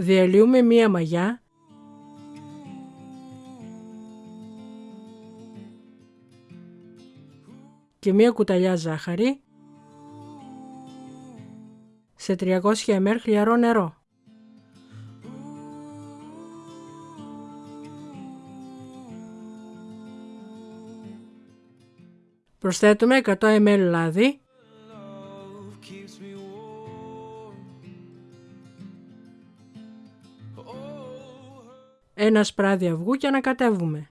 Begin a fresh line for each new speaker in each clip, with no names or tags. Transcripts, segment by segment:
Διαλύουμε μία μαγιά. Και μία κουταλιά ζάχαρη. Σε 300 ml χλιαρό νερό. Προσθέτουμε 100 ml λάδι ένα σπράδι αυγού και ανακατεύουμε.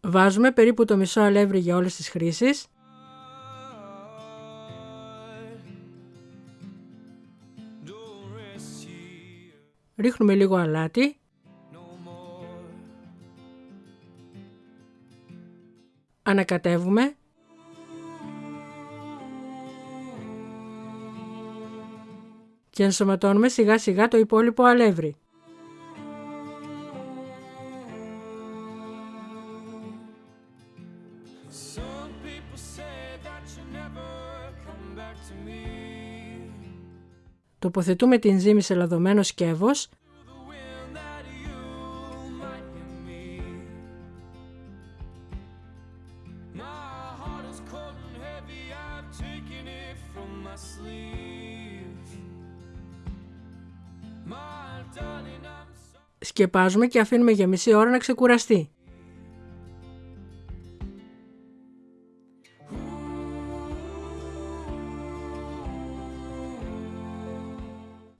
Βάζουμε περίπου το μισό αλεύρι για όλες τις χρήσεις. Ρίχνουμε λίγο αλάτι. Ανακατεύουμε. Και ενσωματώνουμε σιγά σιγά το υπόλοιπο αλεύρι. Τοποθετούμε την ζύμη σε λαδωμένο σκεύος Σκεπάζουμε και αφήνουμε για μισή ώρα να ξεκουραστεί.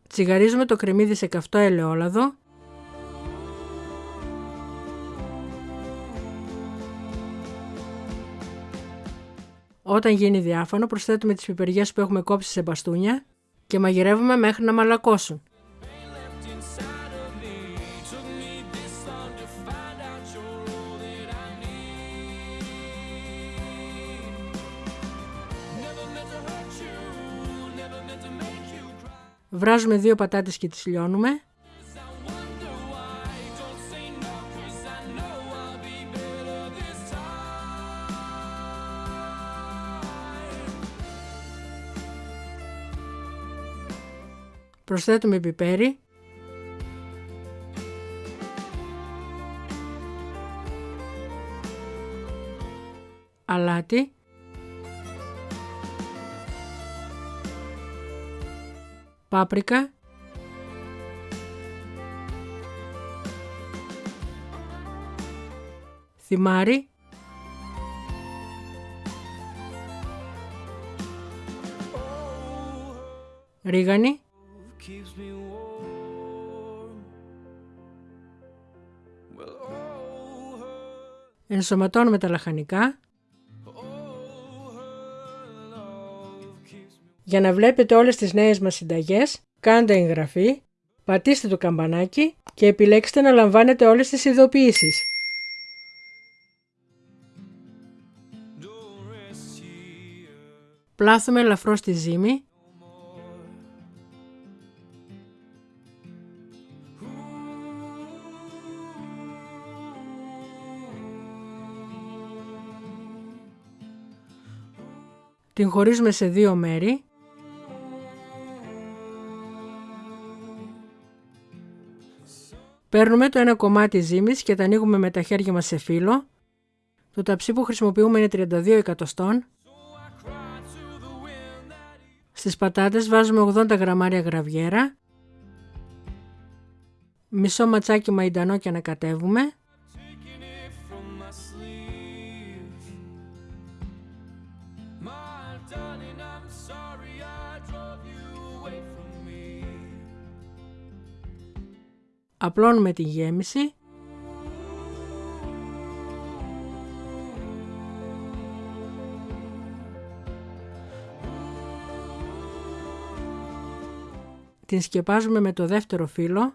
Τσιγαρίζουμε το κρεμμύδι σε καυτό ελαιόλαδο. Όταν γίνει διάφανο προσθέτουμε τις πιπεριές που έχουμε κόψει σε μπαστούνια και μαγειρεύουμε μέχρι να μαλακώσουν. Βράζουμε δύο πατάτες και τις λιώνουμε. Προσθέτουμε πιπέρι. Αλάτι. Πάπρικα, θυμάρι, ρίγανη, ενσωματώνουμε τα λαχανικά Για να βλέπετε όλες τις νέες μας συνταγές, κάντε εγγραφή, πατήστε το καμπανάκι και επιλέξτε να λαμβάνετε όλες τις ειδοποιήσεις. Πλάθουμε ελαφρώς τη ζύμη. Την χωρίζουμε σε δύο μέρη Παίρνουμε το ένα κομμάτι ζύμης και τα ανοίγουμε με τα χέρια μας σε φύλλο. Το ταψί που χρησιμοποιούμε είναι 32 εκατοστών. Στις πατάτες βάζουμε 80 γραμμάρια γραβιέρα. Μισό ματσάκι μαϊντανό και ανακατεύουμε. Απλώνουμε τη γέμιση. Την σκεπάζουμε με το δεύτερο φύλλο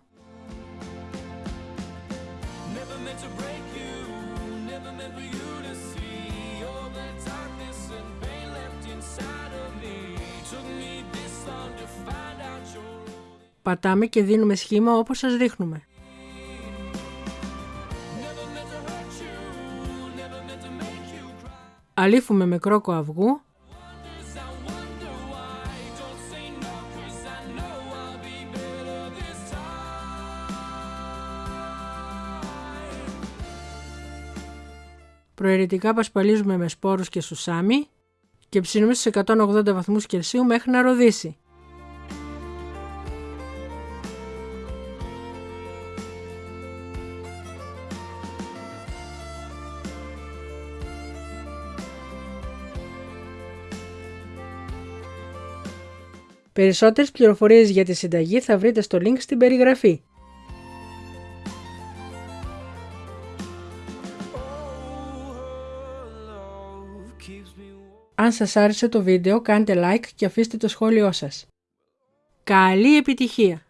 Πατάμε και δίνουμε σχήμα όπως σας δείχνουμε. Αλήφουμε με κρόκο αυγού Προαιρετικά πασπαλίζουμε με σπόρους και σουσάμι και ψήνουμε στους 180 βαθμούς Κελσίου μέχρι να ροδίσει. Περισσότερες πληροφορίες για τη συνταγή θα βρείτε στο link στην περιγραφή. Αν σας άρεσε το βίντεο κάντε like και αφήστε το σχόλιο σας. Καλή επιτυχία!